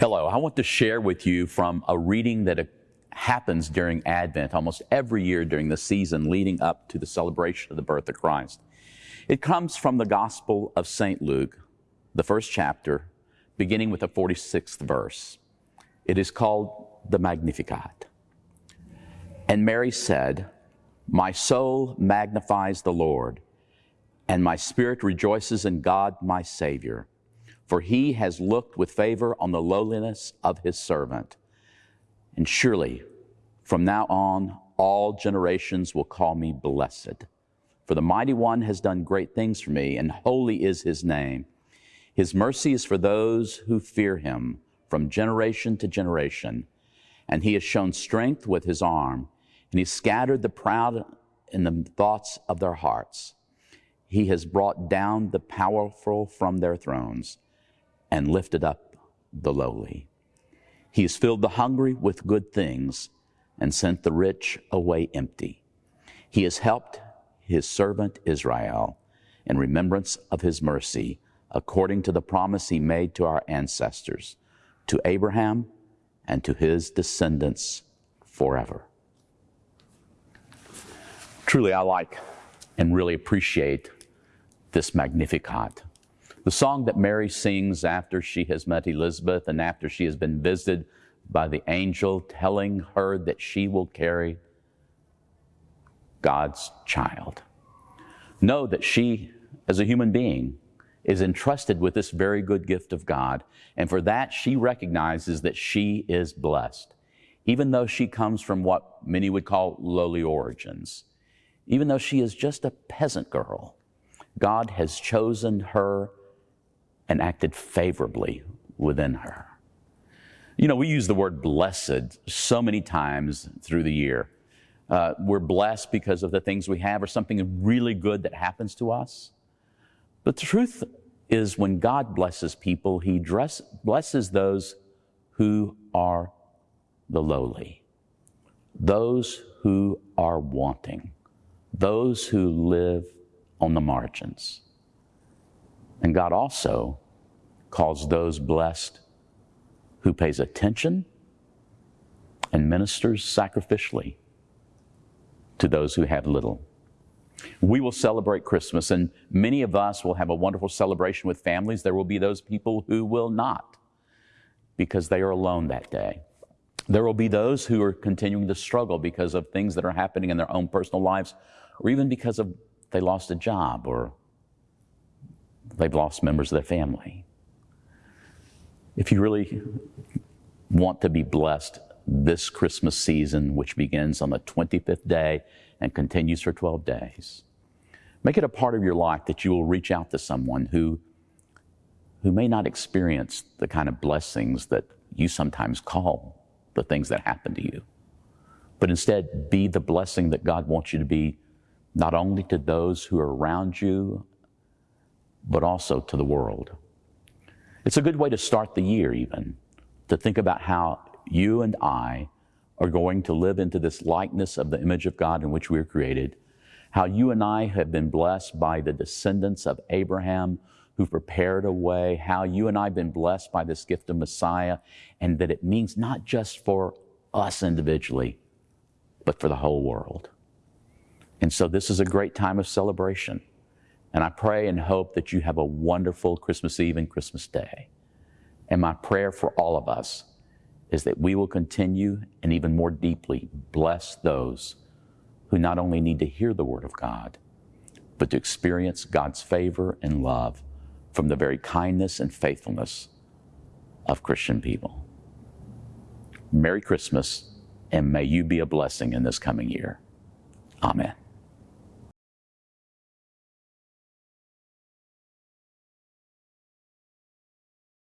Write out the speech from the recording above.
Hello, I want to share with you from a reading that uh, happens during Advent almost every year during the season leading up to the celebration of the birth of Christ. It comes from the Gospel of St. Luke, the first chapter, beginning with the 46th verse. It is called the Magnificat. And Mary said, My soul magnifies the Lord, and my spirit rejoices in God my Savior for he has looked with favor on the lowliness of his servant. And surely, from now on, all generations will call me blessed. For the mighty one has done great things for me, and holy is his name. His mercy is for those who fear him from generation to generation. And he has shown strength with his arm, and he scattered the proud in the thoughts of their hearts. He has brought down the powerful from their thrones and lifted up the lowly. He has filled the hungry with good things and sent the rich away empty. He has helped his servant Israel in remembrance of his mercy, according to the promise he made to our ancestors, to Abraham and to his descendants forever. Truly, I like and really appreciate this Magnificat. The song that Mary sings after she has met Elizabeth and after she has been visited by the angel telling her that she will carry God's child. Know that she, as a human being, is entrusted with this very good gift of God. And for that, she recognizes that she is blessed. Even though she comes from what many would call lowly origins, even though she is just a peasant girl, God has chosen her and acted favorably within her. You know, we use the word blessed so many times through the year. Uh, we're blessed because of the things we have or something really good that happens to us. But the truth is, when God blesses people, He dress, blesses those who are the lowly, those who are wanting, those who live on the margins. And God also calls those blessed who pays attention and ministers sacrificially to those who have little. We will celebrate Christmas, and many of us will have a wonderful celebration with families. There will be those people who will not because they are alone that day. There will be those who are continuing to struggle because of things that are happening in their own personal lives, or even because of they lost a job or they've lost members of their family. If you really want to be blessed this Christmas season, which begins on the 25th day and continues for 12 days, make it a part of your life that you will reach out to someone who, who may not experience the kind of blessings that you sometimes call the things that happen to you. But instead, be the blessing that God wants you to be, not only to those who are around you, but also to the world. It's a good way to start the year, even, to think about how you and I are going to live into this likeness of the image of God in which we are created, how you and I have been blessed by the descendants of Abraham who prepared a way, how you and I have been blessed by this gift of Messiah, and that it means not just for us individually, but for the whole world. And so this is a great time of celebration. And I pray and hope that you have a wonderful Christmas Eve and Christmas Day. And my prayer for all of us is that we will continue and even more deeply bless those who not only need to hear the Word of God, but to experience God's favor and love from the very kindness and faithfulness of Christian people. Merry Christmas, and may you be a blessing in this coming year. Amen.